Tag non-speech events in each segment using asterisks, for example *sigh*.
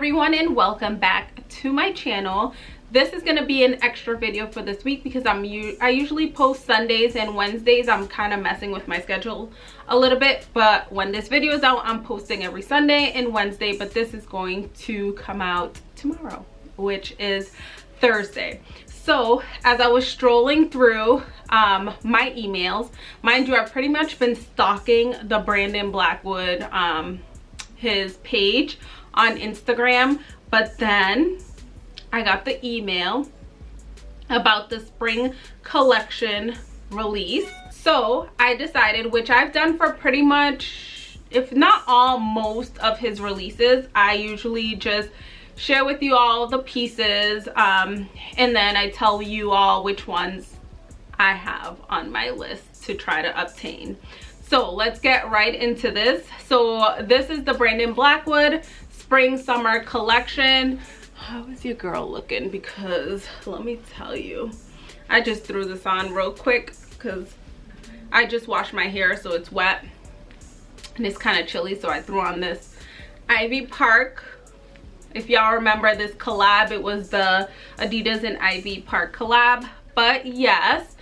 everyone and welcome back to my channel. This is going to be an extra video for this week because i'm i usually post sundays and wednesdays. I'm kind of messing with my schedule a little bit but when this video is out i'm posting every sunday and wednesday but this is going to come out tomorrow which is thursday. So as i was strolling through um, my emails mind you i've pretty much been stalking the brandon blackwood um, his page on Instagram, but then I got the email about the spring collection release. So I decided, which I've done for pretty much, if not all, most of his releases, I usually just share with you all the pieces um, and then I tell you all which ones I have on my list to try to obtain. So let's get right into this. So this is the Brandon Blackwood spring summer collection. How is your girl looking? Because let me tell you i just threw this on real quick because i just washed my hair so it's wet and it's kind of chilly so i threw on this ivy park. If y'all remember this collab it was the adidas and ivy park collab but yes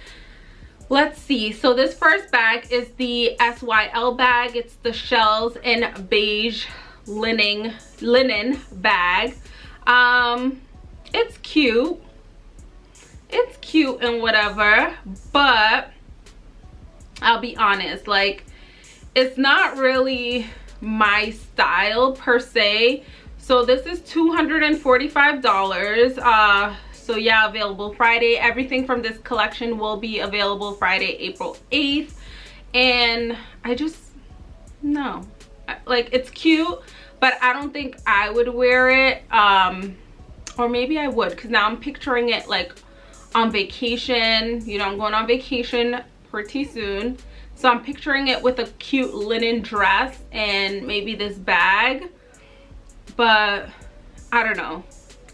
let's see. So this first bag is the syl bag. It's the shells in beige linen linen bag. Um it's cute. It's cute and whatever but i'll be honest like it's not really my style per se. So this is 245 dollars. Uh so yeah available friday. Everything from this collection will be available friday april 8th and i just no. Like it's cute but i don't think i would wear it um or maybe i would because now i'm picturing it like on vacation. You know i'm going on vacation pretty soon. So i'm picturing it with a cute linen dress and maybe this bag. But i don't know.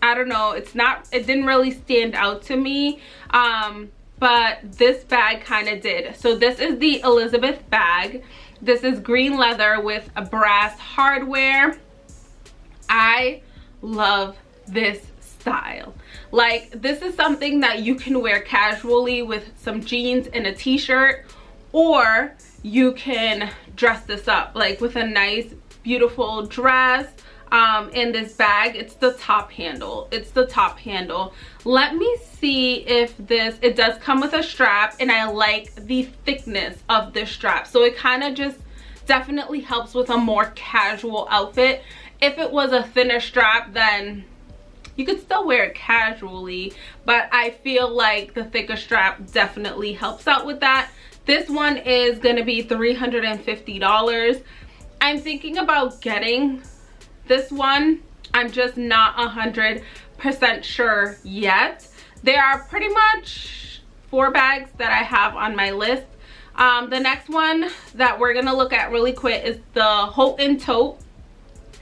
I don't know. It's not it didn't really stand out to me. Um but this bag kind of did. So this is the elizabeth bag. This is green leather with a brass hardware. I love this style. Like this is something that you can wear casually with some jeans and a t-shirt or you can dress this up like with a nice beautiful dress um, in this bag. It's the top handle. It's the top handle. Let me see if this, it does come with a strap and I like the thickness of this strap. So it kind of just definitely helps with a more casual outfit. If it was a thinner strap, then you could still wear it casually but i feel like the thicker strap definitely helps out with that. This one is going to be 350 dollars. I'm thinking about getting this one. I'm just not a hundred percent sure yet. There are pretty much four bags that i have on my list. Um, the next one that we're gonna look at really quick is the Houghton tote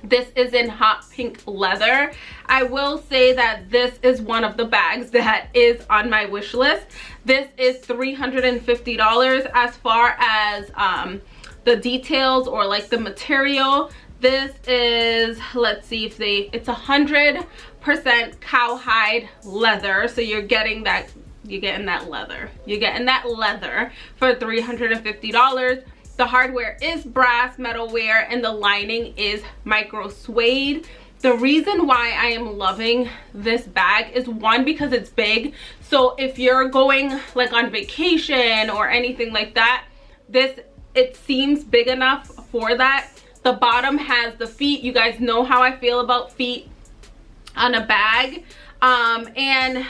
this is in hot pink leather. I will say that this is one of the bags that is on my wish list. This is 350 dollars as far as um, the details or like the material. This is let's see if they it's a hundred percent cowhide leather. So you're getting that you're getting that leather. You're getting that leather for 350 dollars the hardware is brass metalware and the lining is micro suede. The reason why i am loving this bag is one because it's big. So if you're going like on vacation or anything like that this it seems big enough for that. The bottom has the feet. You guys know how i feel about feet on a bag. Um and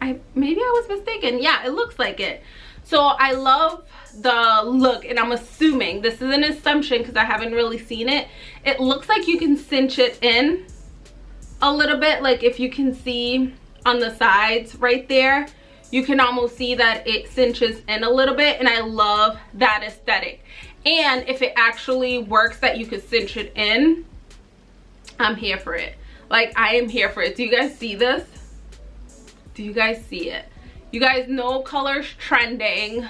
i maybe i was mistaken. Yeah it looks like it so i love the look and i'm assuming this is an assumption because i haven't really seen it. It looks like you can cinch it in a little bit like if you can see on the sides right there you can almost see that it cinches in a little bit and i love that aesthetic. And if it actually works that you could cinch it in i'm here for it. Like i am here for it. Do you guys see this? Do you guys see it you guys know colors trending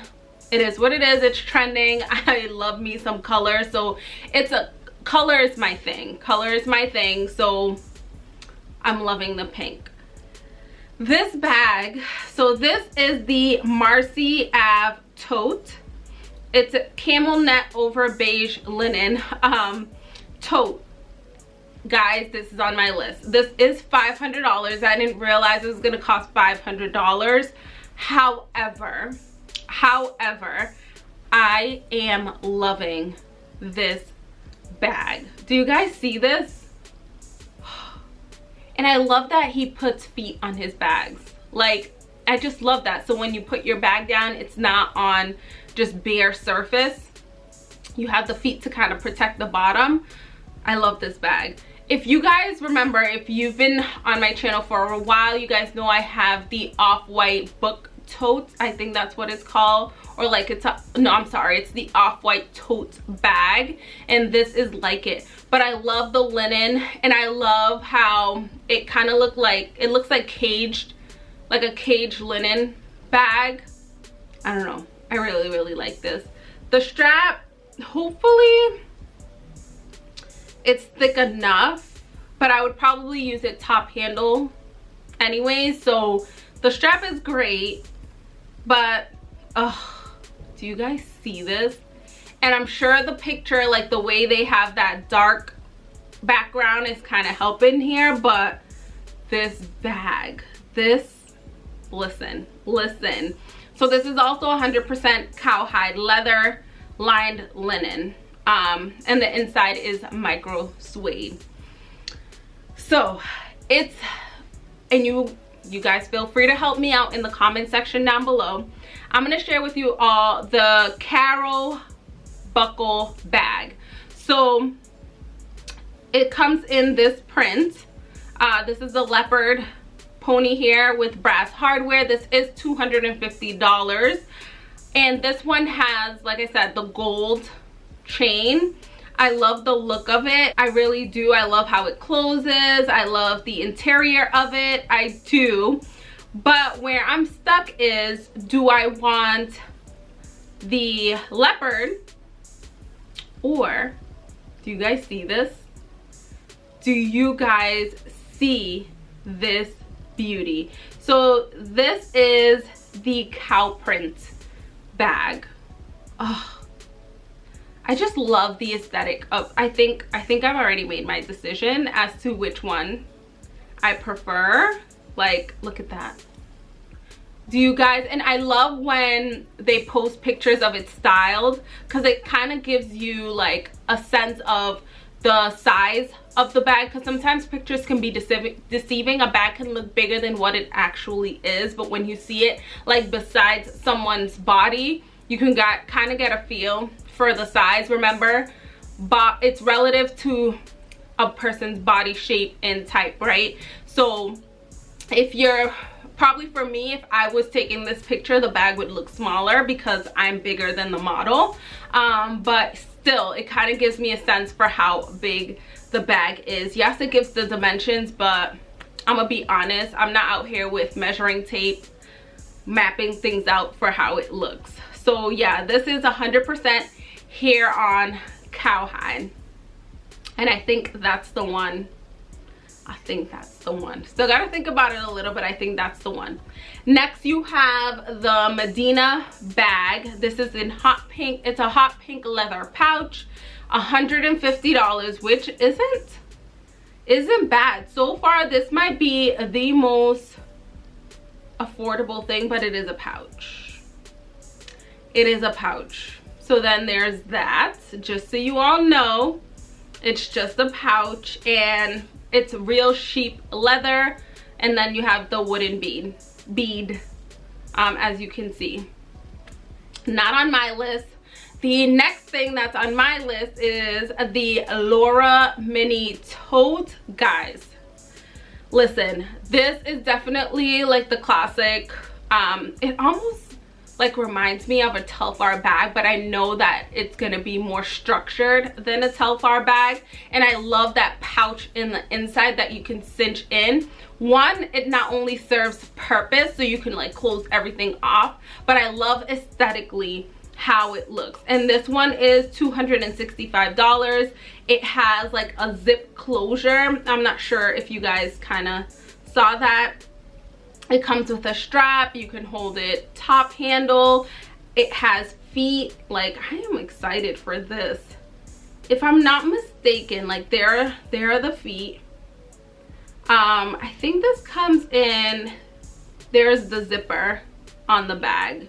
it is what it is it's trending *laughs* i love me some color so it's a color is my thing color is my thing so I'm loving the pink. This bag, so this is the Marcy Ave tote. It's a camel net over beige linen um, tote. Guys, this is on my list. This is $500. I didn't realize it was going to cost $500. However, however, I am loving this bag. Do you guys see this? *sighs* And I love that he puts feet on his bags. Like, I just love that. So when you put your bag down, it's not on just bare surface. You have the feet to kind of protect the bottom. I love this bag. If you guys remember, if you've been on my channel for a while, you guys know I have the off-white book tote. I think that's what it's called. Or like it's a, no, I'm sorry. It's the off-white tote bag. And this is like it. But I love the linen and I love how it kind of looked like, it looks like caged, like a caged linen bag. I don't know. I really, really like this. The strap, hopefully it's thick enough, but I would probably use it top handle anyway. So the strap is great, but oh, do you guys see this? And I'm sure the picture, like the way they have that dark background is kind of helping here, but this bag, this, listen, listen. So this is also 100% cowhide leather lined linen. Um, and the inside is micro suede. So it's, and you, you guys feel free to help me out in the comment section down below. I'm gonna share with you all the Carol buckle bag. So it comes in this print. Uh, this is the leopard pony here with brass hardware. This is $250. And this one has, like I said, the gold chain. I love the look of it. I really do. I love how it closes. I love the interior of it. I do. But where I'm stuck is, do I want the leopard or do you guys see this? Do you guys see this beauty. So this is the cow print bag. Oh, I just love the aesthetic of, I think, I think I've already made my decision as to which one I prefer. Like, look at that. Do you guys, and I love when they post pictures of it styled because it kind of gives you like a sense of the size of the bag because sometimes pictures can be deceiving a bag can look bigger than what it actually is but when you see it like besides someone's body you can get kind of get a feel for the size remember? But it's relative to a person's body shape and type right? So if you're probably for me if i was taking this picture the bag would look smaller because i'm bigger than the model. Um, but still it kind of gives me a sense for how big the bag is. Yes it gives the dimensions but i'm gonna be honest i'm not out here with measuring tape mapping things out for how it looks. So yeah this is 100 percent hair on cowhide and i think that's the one I think that's the one. Still gotta think about it a little, but I think that's the one. Next, you have the Medina bag. This is in hot pink. It's a hot pink leather pouch. $150, which isn't, isn't bad. So far, this might be the most affordable thing, but it is a pouch. It is a pouch. So then there's that, just so you all know. It's just a pouch and it's real sheep leather. And then you have the wooden bead bead um, as you can see. Not on my list. The next thing that's on my list is the Laura mini tote. Guys listen this is definitely like the classic um it almost like reminds me of a Telfar bag but I know that it's gonna be more structured than a Telfar bag. And I love that pouch in the inside that you can cinch in. One it not only serves purpose so you can like close everything off but I love aesthetically how it looks. And this one is 265 dollars. It has like a zip closure. I'm not sure if you guys kind of saw that it comes with a strap you can hold it top handle. It has feet like i am excited for this. If i'm not mistaken like there there are the feet. Um i think this comes in there's the zipper on the bag.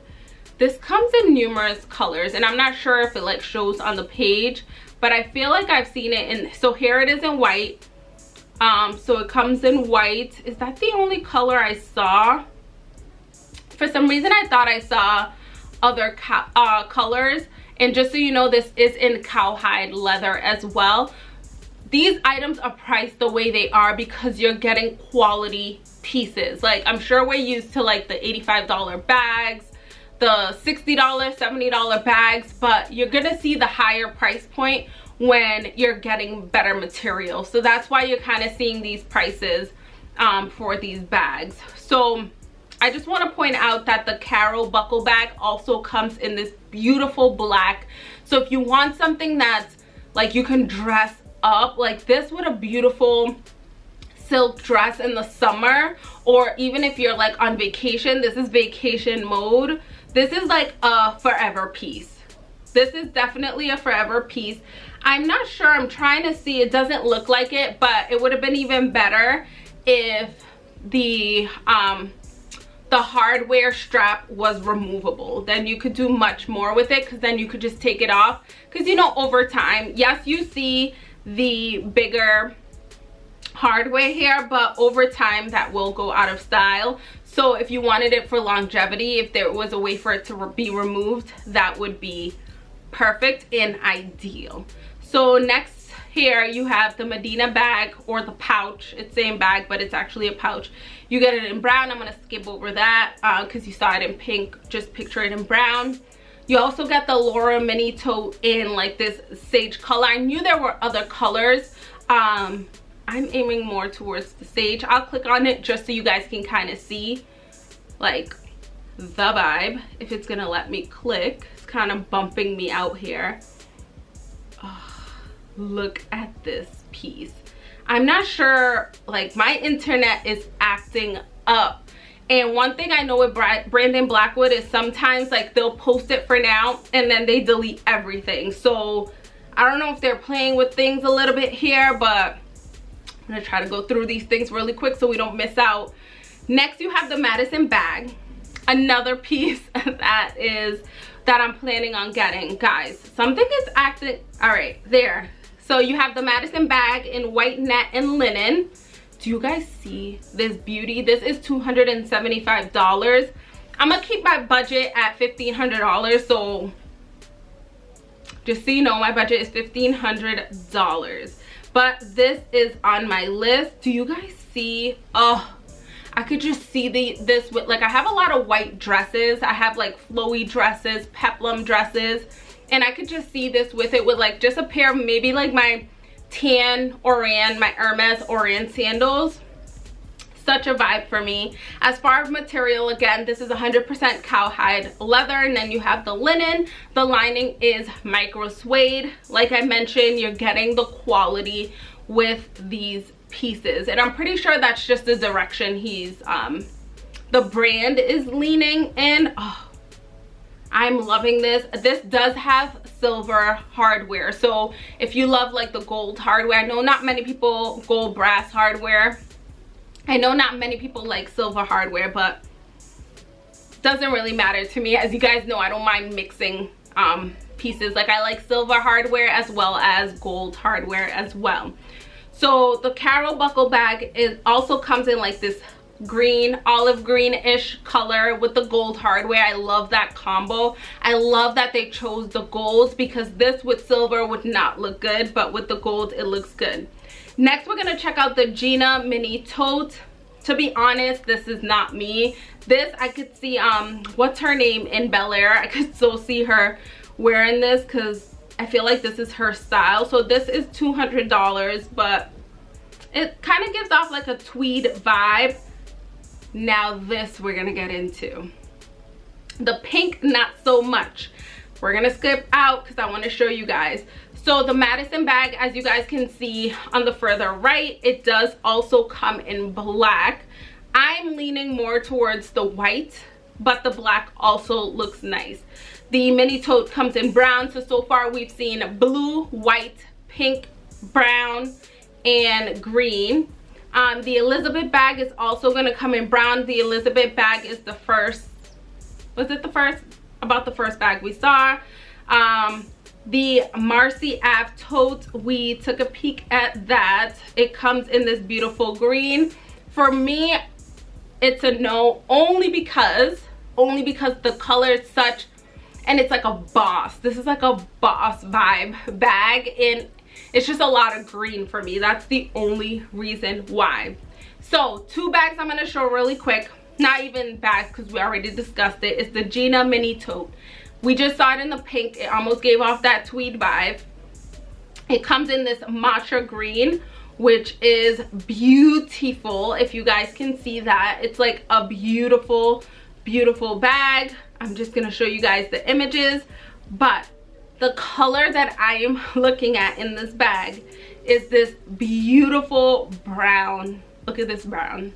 This comes in numerous colors and i'm not sure if it like shows on the page but i feel like i've seen it in so here it is in white um so it comes in white. Is that the only color i saw? For some reason i thought i saw other uh, colors. And just so you know this is in cowhide leather as well. These items are priced the way they are because you're getting quality pieces. Like i'm sure we're used to like the 85 dollar bags the $60, $70 bags, but you're gonna see the higher price point when you're getting better material. So that's why you're kind of seeing these prices um, for these bags. So I just want to point out that the Carol buckle bag also comes in this beautiful black. So if you want something that's like you can dress up like this with a beautiful silk dress in the summer or even if you're like on vacation this is vacation mode this is like a forever piece. This is definitely a forever piece. I'm not sure. I'm trying to see. It doesn't look like it but it would have been even better if the um the hardware strap was removable. Then you could do much more with it because then you could just take it off. Because you know over time yes you see the bigger hardware here but over time that will go out of style so if you wanted it for longevity, if there was a way for it to re be removed, that would be perfect and ideal. So next here you have the Medina bag or the pouch. It's same bag, but it's actually a pouch. You get it in brown. I'm gonna skip over that because uh, you saw it in pink. Just picture it in brown. You also get the Laura mini tote in like this sage color. I knew there were other colors. Um, I'm aiming more towards the sage. I'll click on it just so you guys can kind of see like the vibe if it's gonna let me click. It's kind of bumping me out here. Oh, look at this piece. I'm not sure, like my internet is acting up. And one thing I know with Brandon Blackwood is sometimes like they'll post it for now and then they delete everything. So I don't know if they're playing with things a little bit here, but I'm gonna try to go through these things really quick so we don't miss out. Next, you have the Madison bag. Another piece *laughs* that is that I'm planning on getting. Guys, something is acting, all right, there. So you have the Madison bag in white net and linen. Do you guys see this beauty? This is $275. I'm gonna keep my budget at $1,500, so just so you know, my budget is $1,500 but this is on my list. Do you guys see? Oh I could just see the this with like I have a lot of white dresses. I have like flowy dresses peplum dresses. And I could just see this with it with like just a pair of maybe like my tan Oran my Hermes Oran sandals such a vibe for me. As far as material again this is 100% cowhide leather and then you have the linen. The lining is micro suede. Like i mentioned you're getting the quality with these pieces and i'm pretty sure that's just the direction he's um the brand is leaning in. Oh, i'm loving this. This does have silver hardware. So if you love like the gold hardware i know not many people gold brass hardware I know not many people like silver hardware, but doesn't really matter to me. As you guys know, I don't mind mixing um, pieces. Like I like silver hardware as well as gold hardware as well. So the Carol buckle bag is also comes in like this green olive green-ish color with the gold hardware i love that combo i love that they chose the gold because this with silver would not look good but with the gold it looks good Next, we're gonna check out the Gina Mini Tote. To be honest, this is not me. This, I could see, um, what's her name in Bel Air? I could still see her wearing this because I feel like this is her style. So this is $200, but it kind of gives off like a tweed vibe. Now this we're gonna get into. The pink, not so much we're gonna skip out because I want to show you guys. So the Madison bag, as you guys can see on the further right, it does also come in black. I'm leaning more towards the white, but the black also looks nice. The mini tote comes in brown, so so far we've seen blue, white, pink, brown, and green. Um, the Elizabeth bag is also going to come in brown. The Elizabeth bag is the first, was it the first? About the first bag we saw. Um, the Marcy Ave tote, we took a peek at that. It comes in this beautiful green. For me, it's a no only because, only because the color is such, and it's like a boss. This is like a boss vibe bag and it's just a lot of green for me that's the only reason why so two bags i'm going to show really quick not even bags because we already discussed it it's the gina mini tote we just saw it in the pink it almost gave off that tweed vibe it comes in this matcha green which is beautiful if you guys can see that it's like a beautiful beautiful bag i'm just gonna show you guys the images but the color that I am *laughs* looking at in this bag is this beautiful brown. Look at this brown.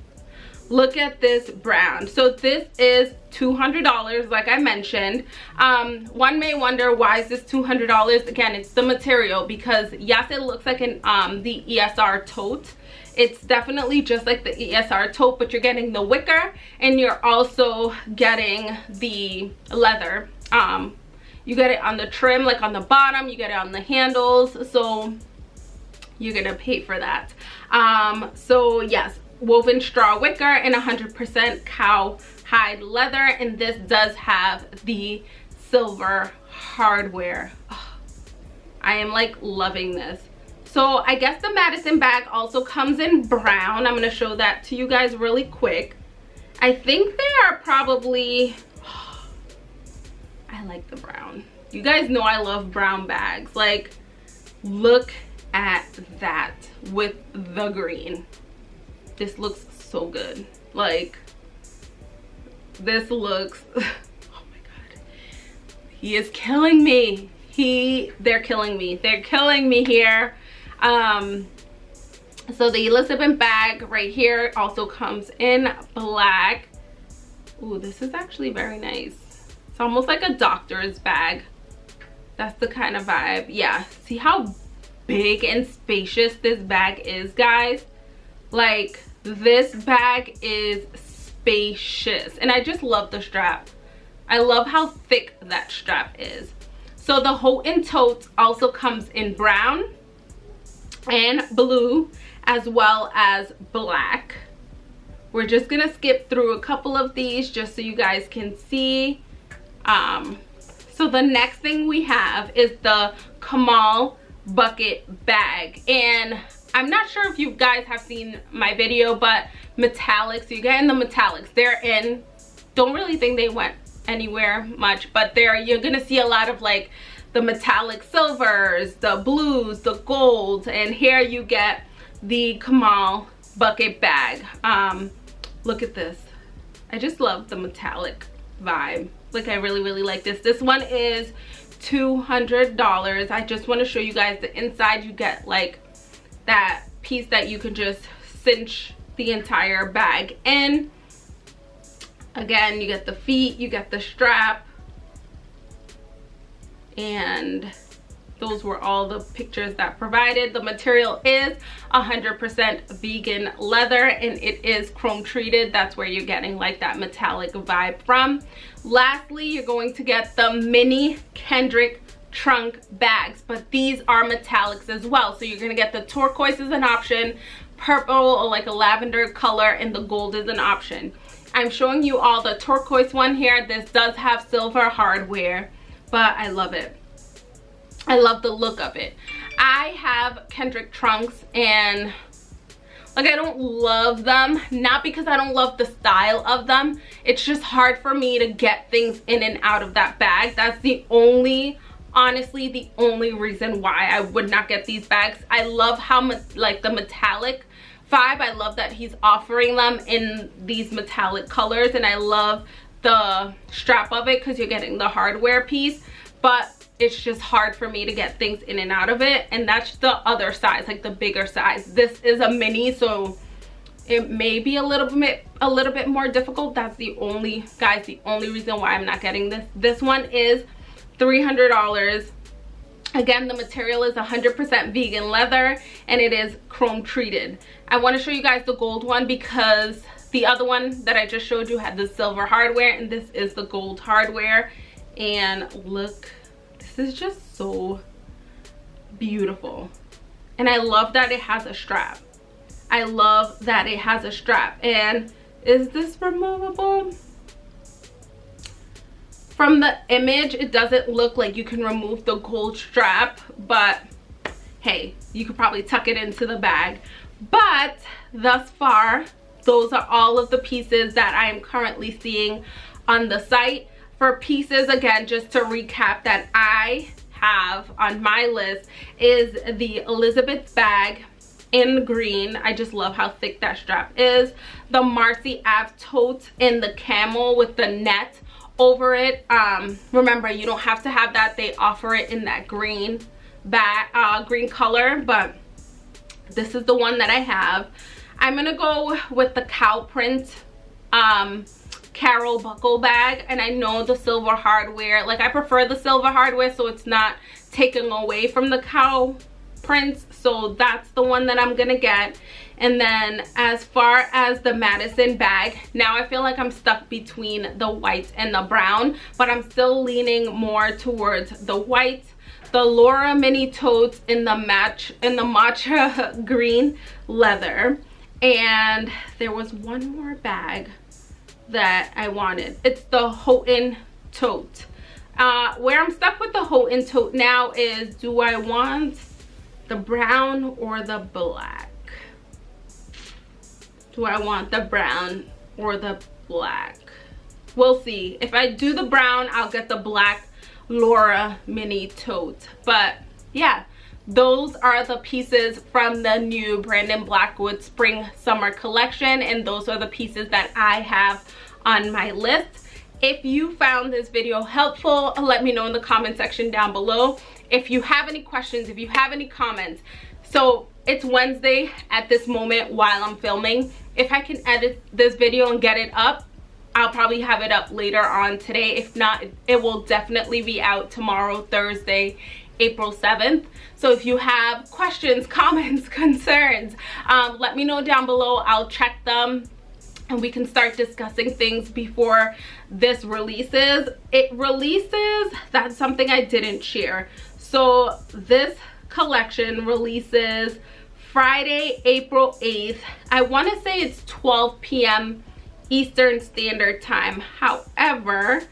Look at this brand So this is $200 like I mentioned. Um, one may wonder why is this $200? Again, it's the material because yes, it looks like an um, the ESR tote. It's definitely just like the ESR tote, but you're getting the wicker and you're also getting the leather um, you get it on the trim like on the bottom you get it on the handles so you're gonna pay for that um so yes woven straw wicker and 100% cow hide leather and this does have the silver hardware oh, i am like loving this so i guess the madison bag also comes in brown i'm going to show that to you guys really quick i think they are probably *sighs* I like the brown. You guys know I love brown bags. Like, look at that with the green. This looks so good. Like, this looks, *laughs* oh my God. He is killing me. He, they're killing me. They're killing me here. Um, so the Elizabeth bag right here also comes in black. Ooh, this is actually very nice. It's almost like a doctor's bag. That's the kind of vibe. Yeah, see how big and spacious this bag is, guys? Like, this bag is spacious. And I just love the strap. I love how thick that strap is. So the Houghton tote also comes in brown and blue as well as black. We're just gonna skip through a couple of these just so you guys can see um, so the next thing we have is the Kamal bucket bag. And I'm not sure if you guys have seen my video, but metallics, you get in the metallics. They're in, don't really think they went anywhere much, but there you're gonna see a lot of like the metallic silvers, the blues, the golds, and here you get the Kamal bucket bag. Um, look at this. I just love the metallic vibe like i really really like this this one is 200 dollars i just want to show you guys the inside you get like that piece that you can just cinch the entire bag in. Again you get the feet you get the strap. And those were all the pictures that provided. The material is 100% vegan leather and it is chrome treated. That's where you're getting like that metallic vibe from. Lastly you're going to get the mini kendrick trunk bags but these are metallics as well. So you're to get the turquoise as an option purple or like a lavender color and the gold is an option. I'm showing you all the turquoise one here. This does have silver hardware but i love it. I love the look of it. I have Kendrick trunks and like I don't love them not because I don't love the style of them. It's just hard for me to get things in and out of that bag. That's the only honestly the only reason why I would not get these bags I love how much like the metallic vibe. I love that he's offering them in these metallic colors and I love the strap of it because you're getting the hardware piece but it's just hard for me to get things in and out of it and that's the other size like the bigger size. This is a mini so it may be a little bit a little bit more difficult. That's the only guys the only reason why i'm not getting this. This one is 300 dollars. Again the material is 100% vegan leather and it is chrome treated. I want to show you guys the gold one because the other one that i just showed you had the silver hardware and this is the gold hardware. And look this is just so beautiful. And i love that it has a strap. I love that it has a strap. And is this removable from the image it doesn't look like you can remove the gold strap but hey you could probably tuck it into the bag. But thus far those are all of the pieces that i am currently seeing on the site. For pieces again just to recap that i have on my list is the elizabeth bag in green. I just love how thick that strap is. The marcy ave tote in the camel with the net over it. Um remember you don't have to have that. They offer it in that green back uh green color but this is the one that i have. I'm gonna go with the cow print um carol buckle bag and i know the silver hardware like i prefer the silver hardware so it's not taken away from the cow prints so that's the one that i'm gonna get and then as far as the Madison bag, now I feel like I'm stuck between the white and the brown, but I'm still leaning more towards the white. The Laura mini totes in the match in the matcha *laughs* green leather. And there was one more bag that I wanted. It's the Houghton tote. Uh, where I'm stuck with the Houghton tote now is do I want the brown or the black? Do I want the brown or the black? We'll see. If I do the brown I'll get the black Laura mini tote. But yeah those are the pieces from the new Brandon Blackwood spring summer collection and those are the pieces that I have on my list. If you found this video helpful let me know in the comment section down below. If you have any questions if you have any comments. So it's Wednesday at this moment while I'm filming. If I can edit this video and get it up, I'll probably have it up later on today. If not, it will definitely be out tomorrow, Thursday, April 7th. So if you have questions, *laughs* comments, concerns, um, let me know down below. I'll check them and we can start discussing things before this releases. It releases, that's something I didn't share. So this collection releases Friday, April 8th. I want to say it's 12 p.m. Eastern Standard Time. However,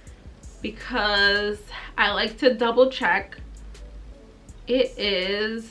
because I like to double check, it is